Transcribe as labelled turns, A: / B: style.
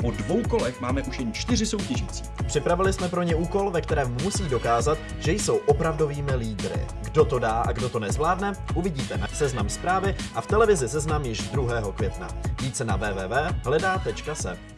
A: Po dvou kolech máme už jen čtyři soutěžící.
B: Připravili jsme pro ně úkol, ve kterém musí dokázat, že jsou opravdovými lídry. Kdo to dá a kdo to nezvládne, uvidíte na Seznam zprávy a v televizi Seznam již 2. května. Více na www.hledá.se.